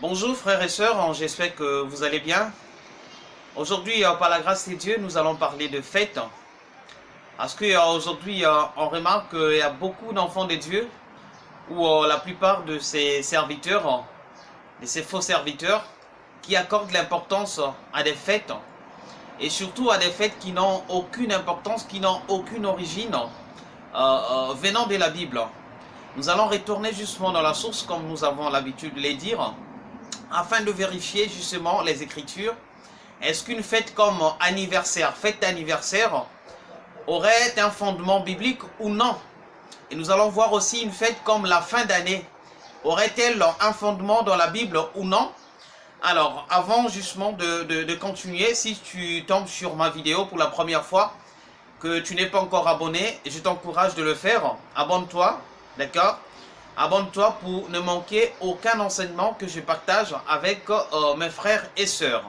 Bonjour frères et sœurs, j'espère que vous allez bien. Aujourd'hui, euh, par la grâce de Dieu, nous allons parler de fête. Parce qu'aujourd'hui, euh, on remarque qu'il y a beaucoup d'enfants de Dieu, ou euh, la plupart de ces serviteurs, de ces faux serviteurs, qui accordent l'importance à des fêtes, et surtout à des fêtes qui n'ont aucune importance, qui n'ont aucune origine venant de la Bible. Nous allons retourner justement dans la source, comme nous avons l'habitude de les dire, afin de vérifier justement les Écritures. Est-ce qu'une fête comme anniversaire, fête d'anniversaire, aurait un fondement biblique ou non? Et nous allons voir aussi une fête comme la fin d'année. Aurait-elle un fondement dans la Bible ou non? Alors, avant justement de, continuer, si tu tombes sur ma vidéo pour la première fois, que tu n'es pas encore abonné, je t'encourage de le faire. Abonne-toi, d'accord? Abonne-toi pour ne manquer aucun enseignement que je partage avec euh, mes frères et sœurs.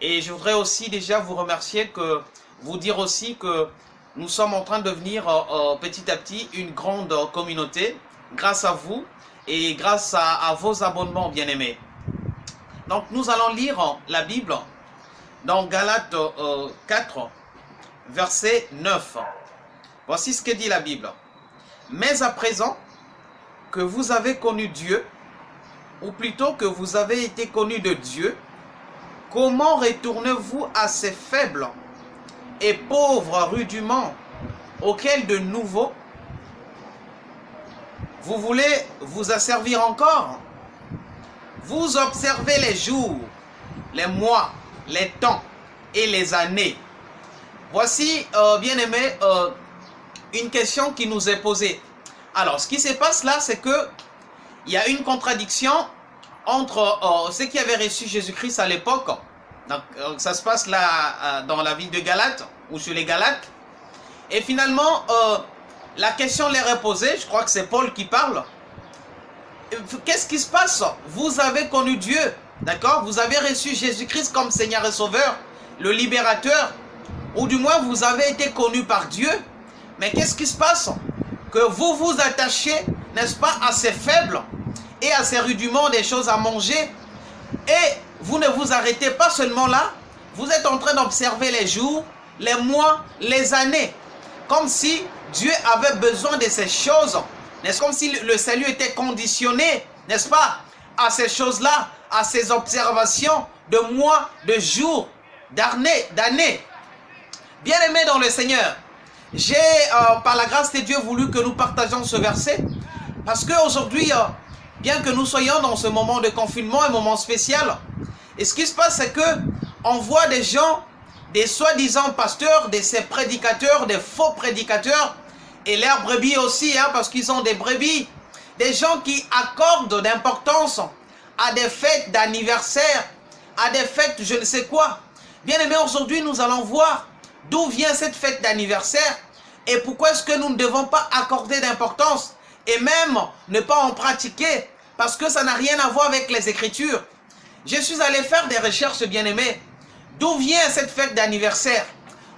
Et je voudrais aussi déjà vous remercier, que vous dire aussi que nous sommes en train de devenir euh, euh, petit à petit une grande communauté grâce à vous et grâce à, vos abonnements bien-aimés. Donc nous allons lire la Bible dans Galates 4, verset 9. Voici ce que dit la Bible. Mais à présent, que vous avez connu Dieu, ou plutôt que vous avez été connu de Dieu, comment retournez-vous à ces faibles et pauvres rudiments auxquels de nouveau vous voulez vous asservir encore? Vous observez les jours, les mois, les temps et les années. Voici, euh, bien aimé, euh, une question qui nous est posée. Alors, ce qui se passe là, c'est que il y a une contradiction entre euh, ceux qui avaient reçu Jésus-Christ à l'époque. Donc, euh, ça se passe là euh, dans la ville de Galate ou sur les Galates. Et finalement, la question leur est posée. Je crois que c'est Paul qui parle. Qu'est-ce qui se passe? Vous avez connu Dieu, d'accord? Vous avez reçu Jésus-Christ comme Seigneur et Sauveur, le libérateur, ou du moins vous avez été connu par Dieu. Mais qu'est-ce qui se passe? Que vous vous attachez, n'est-ce pas, à ces faibles et à ces rudiments des choses à manger. Et vous ne vous arrêtez pas seulement là, vous êtes en train d'observer les jours, les mois, les années. Comme si Dieu avait besoin de ces choses. N'est-ce comme si le salut était conditionné, n'est-ce pas, à ces choses-là, à ces observations de mois, de jours, d'années. Bien aimé dans le Seigneur, j'ai, euh, par la grâce de Dieu, voulu que nous partagions ce verset. Parce qu'aujourd'hui, euh, bien que nous soyons dans ce moment de confinement, un moment spécial, et ce qui se passe, c'est que on voit des gens, des soi-disant pasteurs, des ces prédicateurs, des faux prédicateurs, et leurs brebis aussi, hein, parce qu'ils ont des brebis, des gens qui accordent d'importance à des fêtes d'anniversaire, à des fêtes je ne sais quoi. Bien aimé, aujourd'hui, nous allons voir D'où vient cette fête d'anniversaire Et pourquoi est-ce que nous ne devons pas accorder d'importance et même ne pas en pratiquer Parce que ça n'a rien à voir avec les Écritures? Je suis allé faire des recherches, bien-aimés. D'où vient cette fête d'anniversaire?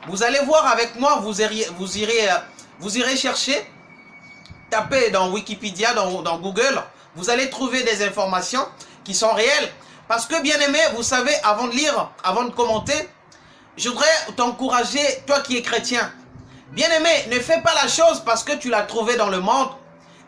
Vous allez voir avec moi, vous irez, vous irez, chercher, tapez dans Wikipédia, dans, dans Google, vous allez trouver des informations qui sont réelles. Parce que, bien aimé, vous savez, avant de lire, avant de commenter, je voudrais t'encourager, toi qui es chrétien. Bien-aimé, ne fais pas la chose parce que tu l'as trouvé dans le monde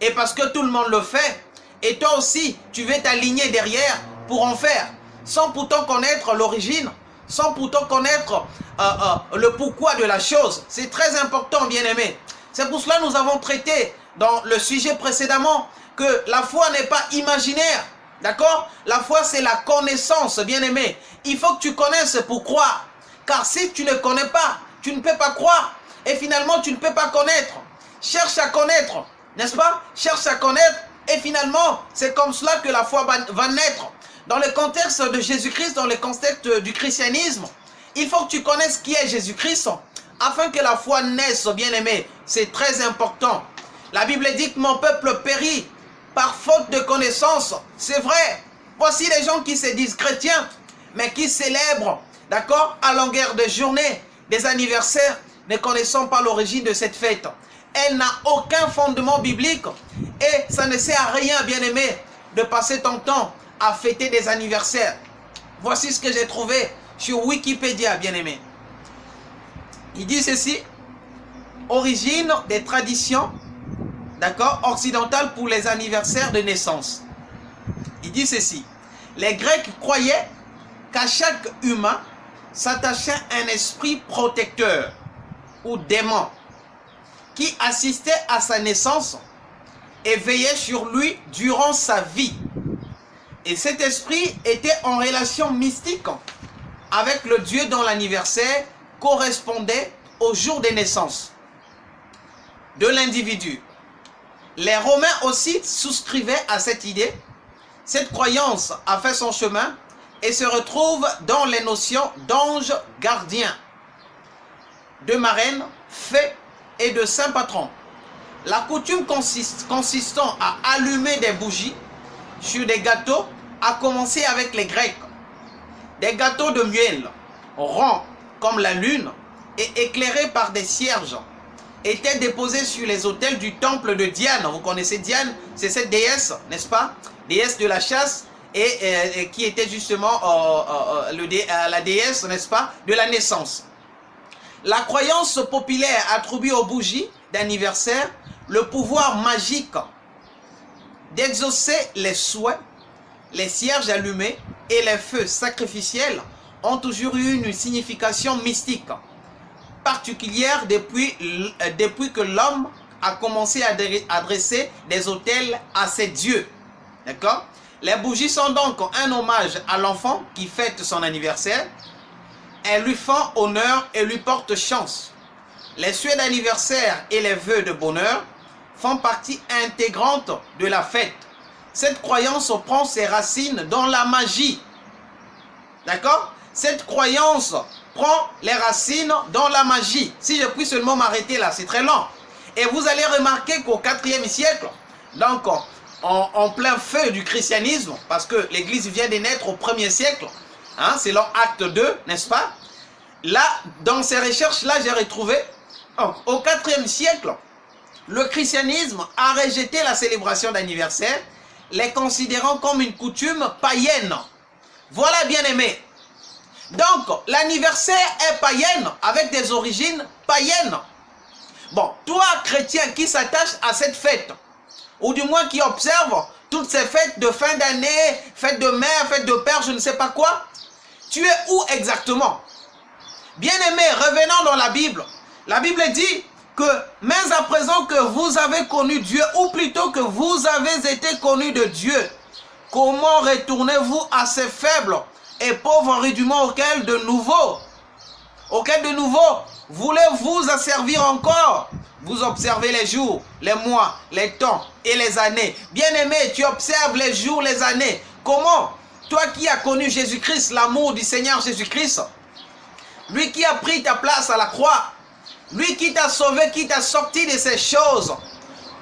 et parce que tout le monde le fait. Et toi aussi, tu veux t'aligner derrière pour en faire, sans pourtant connaître l'origine, sans pourtant connaître euh, euh, le pourquoi de la chose. C'est très important, bien-aimé. C'est pour cela que nous avons traité dans le sujet précédemment que la foi n'est pas imaginaire. D'accord? La foi, c'est la connaissance, bien-aimé. Il faut que tu connaisses pour croire. Car si tu ne connais pas, tu ne peux pas croire. Et finalement, tu ne peux pas connaître. Cherche à connaître, n'est-ce pas? Cherche à connaître. Et finalement, c'est comme cela que la foi va naître. Dans le contexte de Jésus-Christ, dans le contexte du christianisme, il faut que tu connaisses qui est Jésus-Christ afin que la foi naisse, bien-aimé. C'est très important. La Bible dit que mon peuple périt par faute de connaissance. C'est vrai. Voici les gens qui se disent chrétiens, mais qui célèbrent D'accord? À longueur de journée, des anniversaires, ne connaissant pas l'origine de cette fête. Elle n'a aucun fondement biblique et ça ne sert à rien, bien-aimé, de passer ton temps à fêter des anniversaires. Voici ce que j'ai trouvé sur Wikipédia, bien aimé. Il dit ceci, origine des traditions, d'accord, occidentales pour les anniversaires de naissance. Il dit ceci, les Grecs croyaient qu'à chaque humain s'attachait un esprit protecteur ou démon qui assistait à sa naissance et veillait sur lui durant sa vie. Et cet esprit était en relation mystique avec le Dieu dont l'anniversaire correspondait au jour de naissance de l'individu. Les Romains aussi souscrivaient à cette idée. Cette croyance a fait son chemin et se retrouve dans les notions d'ange gardien, de marraine, fée et de saint patron. La coutume consistant à allumer des bougies sur des gâteaux a commencé avec les Grecs. Des gâteaux de miel, ronds comme la lune et éclairés par des cierges, étaient déposés sur les autels du temple de Diane. Vous connaissez Diane C'est cette déesse, n'est-ce pas? Déesse de la chasse et, qui était justement euh, euh, euh, la déesse, n'est-ce pas, de la naissance. La croyance populaire attribue aux bougies d'anniversaire le pouvoir magique d'exaucer les souhaits, les cierges allumés et les feux sacrificiels ont toujours eu une signification mystique particulière depuis, que l'homme a commencé à adresser des autels à ses dieux. D'accord? Les bougies sont donc un hommage à l'enfant qui fête son anniversaire. Elles lui font honneur et lui portent chance. Les souhaits d'anniversaire et les vœux de bonheur font partie intégrante de la fête. Cette croyance prend ses racines dans la magie. D'accord? Cette croyance prend les racines dans la magie. Si je puis seulement m'arrêter là, c'est très long. Et vous allez remarquer qu'au 4e siècle, donc en, plein feu du christianisme, parce que l'église vient de naître au 1er siècle, hein, leur acte 2, n'est-ce pas? Là, dans ces recherches-là, j'ai retrouvé, au 4e siècle, le christianisme a rejeté la célébration d'anniversaire, les considérant comme une coutume païenne. Voilà, bien aimé. Donc, l'anniversaire est païenne, avec des origines païennes. Bon, toi, chrétien, qui s'attache à cette fête, ou du moins qui observe toutes ces fêtes de fin d'année, fêtes de mère, fêtes de père, je ne sais pas quoi, tu es où exactement? Bien-aimé, revenons dans la Bible. La Bible dit que, mais à présent que vous avez connu Dieu, ou plutôt que vous avez été connu de Dieu, comment retournez-vous à ces faibles et pauvres rudiments auxquels de nouveau, auxquels de nouveau, voulez-vous asservir encore? Vous observez les jours, les mois, les temps et les années. Bien-aimé, tu observes les jours, les années. Comment? Toi qui as connu Jésus-Christ, l'amour du Seigneur Jésus-Christ, lui qui a pris ta place à la croix, lui qui t'a sauvé, qui t'a sorti de ces choses,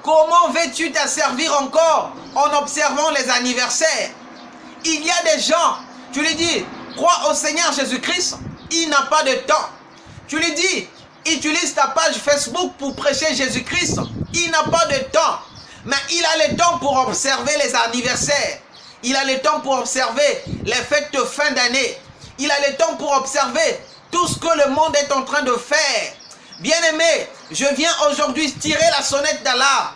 comment veux-tu t'asservir encore en observant les anniversaires? Il y a des gens, tu lui dis, crois au Seigneur Jésus-Christ, il n'a pas de temps. Tu lui dis, utilise ta page Facebook pour prêcher Jésus-Christ. Il n'a pas de temps. Mais il a le temps pour observer les anniversaires. Il a le temps pour observer les fêtes de fin d'année. Il a le temps pour observer tout ce que le monde est en train de faire. Bien-aimé, je viens aujourd'hui tirer la sonnette d'Allah.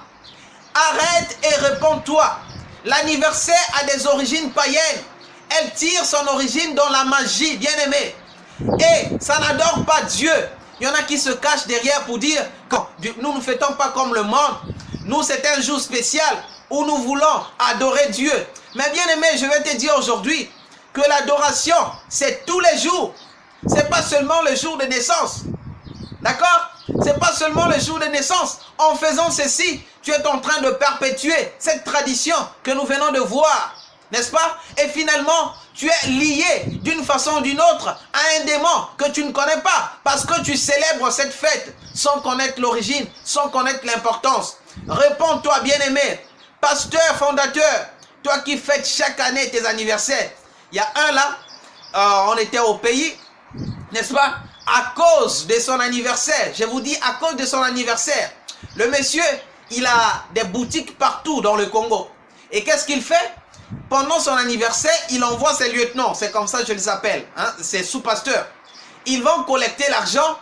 Arrête et réponds-toi. L'anniversaire a des origines païennes. Elle tire son origine dans la magie, bien-aimé. Et ça n'adore pas Dieu. Il y en a qui se cachent derrière pour dire que nous ne fêtons pas comme le monde. Nous, c'est un jour spécial où nous voulons adorer Dieu. Mais bien aimé, je vais te dire aujourd'hui que l'adoration, c'est tous les jours. C'est pas seulement le jour de naissance. D'accord? C'est pas seulement le jour de naissance. En faisant ceci, tu es en train de perpétuer cette tradition que nous venons de voir. N'est-ce pas? Et finalement, tu es lié d'une façon ou d'une autre à un démon que tu ne connais pas parce que tu célèbres cette fête sans connaître l'origine, sans connaître l'importance. Réponds-toi, bien-aimé, pasteur, fondateur, toi qui fêtes chaque année tes anniversaires. Il y a un là, euh, on était au pays, n'est-ce pas? À cause de son anniversaire, je vous dis à cause de son anniversaire, le monsieur, il a des boutiques partout dans le Congo. Et qu'est-ce qu'il fait? Pendant son anniversaire, il envoie ses lieutenants, c'est comme ça que je les appelle, hein, c'est sous-pasteurs. Ils vont collecter l'argent,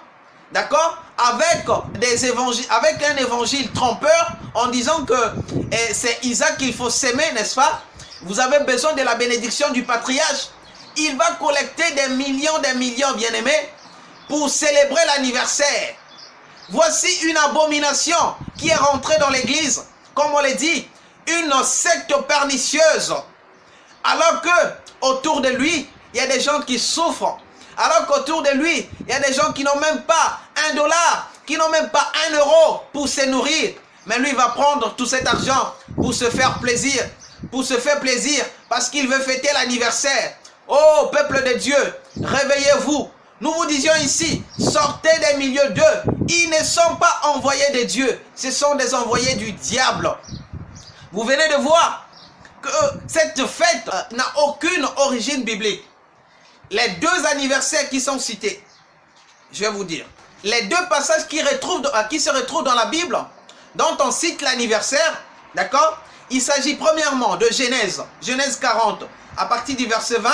d'accord, avec, des avec un évangile trompeur en disant que eh, c'est Isaac qu'il faut s'aimer, n'est-ce pas? Vous avez besoin de la bénédiction du patriarche. Il va collecter des millions, des millions, bien-aimés, pour célébrer l'anniversaire. Voici une abomination qui est rentrée dans l'église, comme on l'a dit, une secte pernicieuse. Alors que autour de lui, il y a des gens qui souffrent. Alors qu'autour de lui, il y a des gens qui n'ont même pas un dollar, qui n'ont même pas un euro pour se nourrir. Mais lui va prendre tout cet argent pour se faire plaisir, pour se faire plaisir, parce qu'il veut fêter l'anniversaire. Oh, peuple de Dieu, réveillez-vous. Nous vous disions ici, sortez des milieux d'eux. Ils ne sont pas envoyés de Dieu, ce sont des envoyés du diable. Vous venez de voir que cette fête euh, n'a aucune origine biblique. Les deux anniversaires qui sont cités, je vais vous dire, les deux passages qui, euh, se retrouvent dans la Bible, dont on cite l'anniversaire, d'accord? Il s'agit premièrement de Genèse, Genèse 40, à partir du verset 20,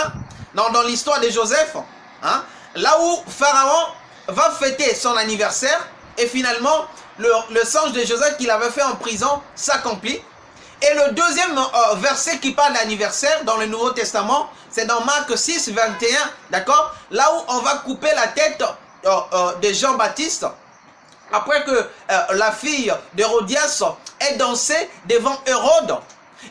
dans, dans l'histoire de Joseph, hein, là où Pharaon va fêter son anniversaire, et finalement, le, le songe de Joseph qu'il avait fait en prison s'accomplit. Et le deuxième euh, verset qui parle d'anniversaire dans le Nouveau Testament, c'est dans Marc 6, 21, d'accord? Là où on va couper la tête euh, euh, de Jean-Baptiste, après que la fille d'Hérodias ait dansé devant Hérode.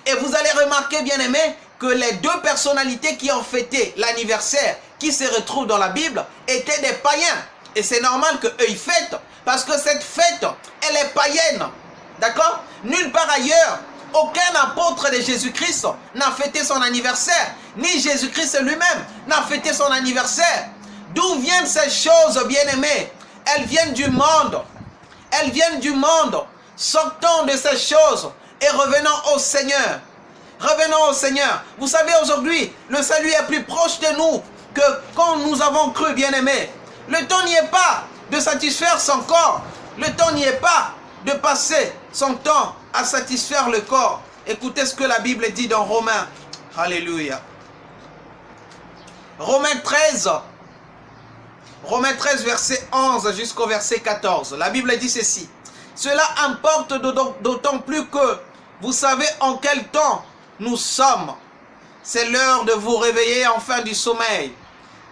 Et vous allez remarquer, bien aimé, que les deux personnalités qui ont fêté l'anniversaire, qui se retrouvent dans la Bible, étaient des païens. Et c'est normal qu'eux, ils fêtent, parce que cette fête, elle est païenne. D'accord? Nulle part ailleurs, aucun apôtre de Jésus-Christ n'a fêté son anniversaire, ni Jésus-Christ lui-même n'a fêté son anniversaire. D'où viennent ces choses, bien-aimées Elles viennent du monde. Elles viennent du monde. Sortons de ces choses et revenons au Seigneur. Revenons au Seigneur. Vous savez, aujourd'hui, le salut est plus proche de nous que quand nous avons cru, bien-aimés. Le temps n'y est pas de satisfaire son corps. Le temps n'y est pas de passer son temps satisfaire le corps. Écoutez ce que la Bible dit dans Romains. Alléluia. Romains 13. Romains 13, verset 11 jusqu'au verset 14. La Bible dit ceci. Cela importe d'autant plus que vous savez en quel temps nous sommes. C'est l'heure de vous réveiller enfin du sommeil.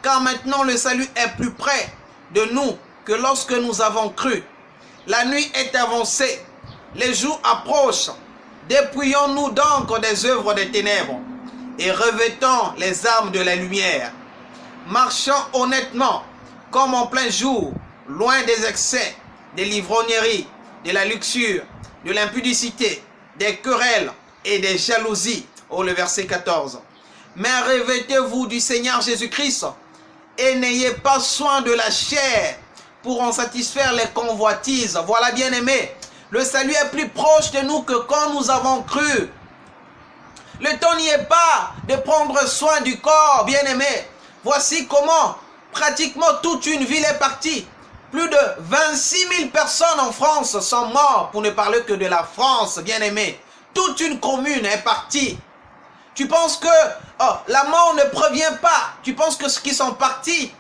Car maintenant le salut est plus près de nous que lorsque nous avons cru. La nuit est avancée les jours approchent. Dépouillons-nous donc des œuvres des ténèbres et revêtons les armes de la lumière. Marchons honnêtement, comme en plein jour, loin des excès, des livrogneries, de la luxure, de l'impudicité, des querelles et des jalousies. Oh, le verset 14. Mais revêtez-vous du Seigneur Jésus-Christ et n'ayez pas soin de la chair pour en satisfaire les convoitises. Voilà, bien aimé, le salut est plus proche de nous que quand nous avons cru. Le temps n'y est pas de prendre soin du corps, bien-aimé. Voici comment pratiquement toute une ville est partie. Plus de 26 000 personnes en France sont mortes, pour ne parler que de la France, bien-aimé. Toute une commune est partie. Tu penses que oh, la mort ne provient pas. Tu penses que ceux qui sont partis,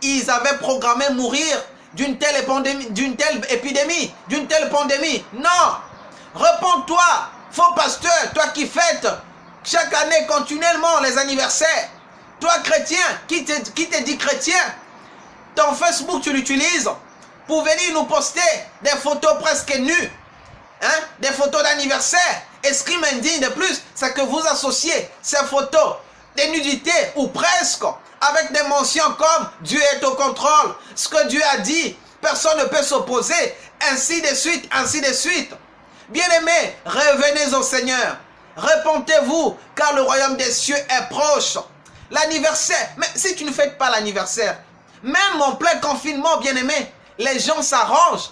ils avaient programmé mourir d'une telle, d'une telle épidémie, d'une telle pandémie. Non Réponds-toi, faux pasteur, toi qui fêtes chaque année continuellement les anniversaires. Toi chrétien, qui te, qui dit chrétien, ton Facebook tu l'utilises pour venir nous poster des photos presque nues, hein, des photos d'anniversaire. Et ce qui m'indigne de plus, c'est que vous associez ces photos de nudité ou presque avec des mentions comme Dieu est au contrôle, ce que Dieu a dit, personne ne peut s'opposer, ainsi de suite, ainsi de suite. Bien-aimés, revenez au Seigneur. Repentez-vous, car le royaume des cieux est proche. L'anniversaire, mais si tu ne fêtes pas l'anniversaire, même en plein confinement, bien-aimés, les gens s'arrangent.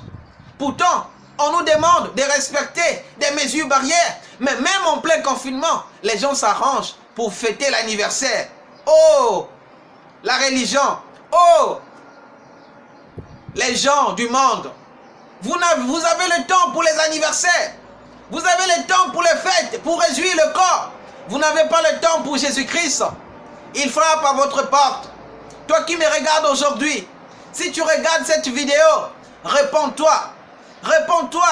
Pourtant, on nous demande de respecter des mesures barrières. Mais même en plein confinement, les gens s'arrangent pour fêter l'anniversaire. Oh, la religion. Oh Les gens du monde. Vous avez, vous avez le temps pour les anniversaires. Vous avez le temps pour les fêtes, pour réjouir le corps. Vous n'avez pas le temps pour Jésus-Christ. Il frappe à votre porte. Toi qui me regardes aujourd'hui, si tu regardes cette vidéo, réponds-toi. Réponds-toi.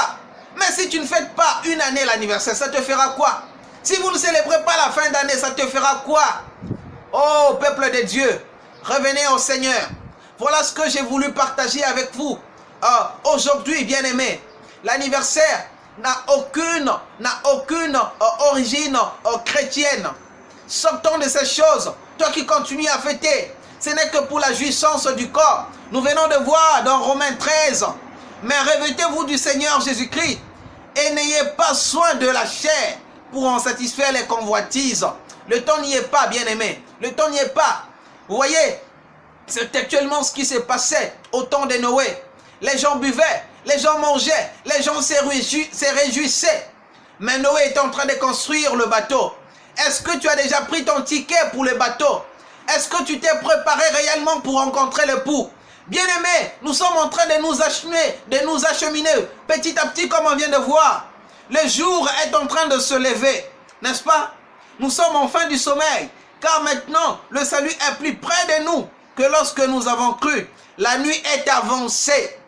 Mais si tu ne fêtes pas une année l'anniversaire, ça te fera quoi? Si vous ne célébrez pas la fin d'année, ça te fera quoi? Oh, peuple de Dieu, revenez au Seigneur. Voilà ce que j'ai voulu partager avec vous. Euh, aujourd'hui, bien-aimés, l'anniversaire n'a aucune, aucune euh, origine euh, chrétienne. Sortons de ces choses. Toi qui continues à fêter, ce n'est que pour la jouissance du corps. Nous venons de voir dans Romains 13. Mais revêtez-vous du Seigneur Jésus-Christ et n'ayez pas soin de la chair pour en satisfaire les convoitises. Le temps n'y est pas, bien-aimé. Le temps n'y est pas. Vous voyez, c'est actuellement ce qui s'est passé au temps de Noé. Les gens buvaient, les gens mangeaient, les gens se réjouissaient. Mais Noé est en train de construire le bateau. Est-ce que tu as déjà pris ton ticket pour le bateau? Est-ce que tu t'es préparé réellement pour rencontrer le pou? Bien-aimés, nous sommes en train de nous acheminer, de nous acheminer petit à petit comme on vient de voir. Le jour est en train de se lever, n'est-ce pas? Nous sommes en fin du sommeil, car maintenant le salut est plus près de nous que lorsque nous avons cru. La nuit est avancée.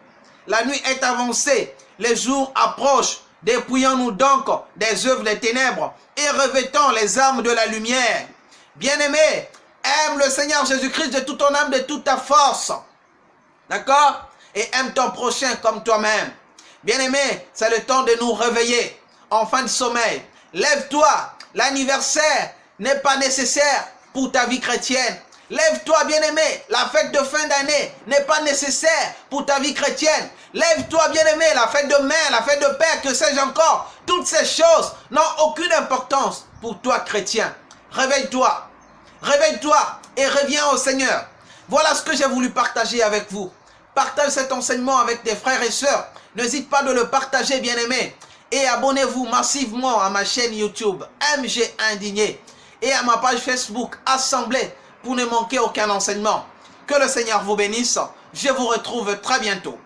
La nuit est avancée. Les jours approchent. Dépouillons-nous donc des œuvres des ténèbres et revêtons les armes de la lumière. Bien-aimé, aime le Seigneur Jésus-Christ de toute ton âme, de toute ta force. D'accord? Et aime ton prochain comme toi-même. Bien-aimé, c'est le temps de nous réveiller en fin de sommeil. Lève-toi. L'anniversaire n'est pas nécessaire pour ta vie chrétienne. Lève-toi, bien-aimé. La fête de fin d'année n'est pas nécessaire pour ta vie chrétienne. Lève-toi, bien-aimé. La fête de mère, la fête de père, que sais-je encore. Toutes ces choses n'ont aucune importance pour toi, chrétien. Réveille-toi. Réveille-toi et reviens au Seigneur. Voilà ce que j'ai voulu partager avec vous. Partage cet enseignement avec tes frères et sœurs. N'hésite pas de le partager, bien-aimé. Et abonnez-vous massivement à ma chaîne YouTube MG Indigné et à ma page Facebook Assemblée pour ne manquer aucun enseignement. Que le Seigneur vous bénisse. Je vous retrouve très bientôt.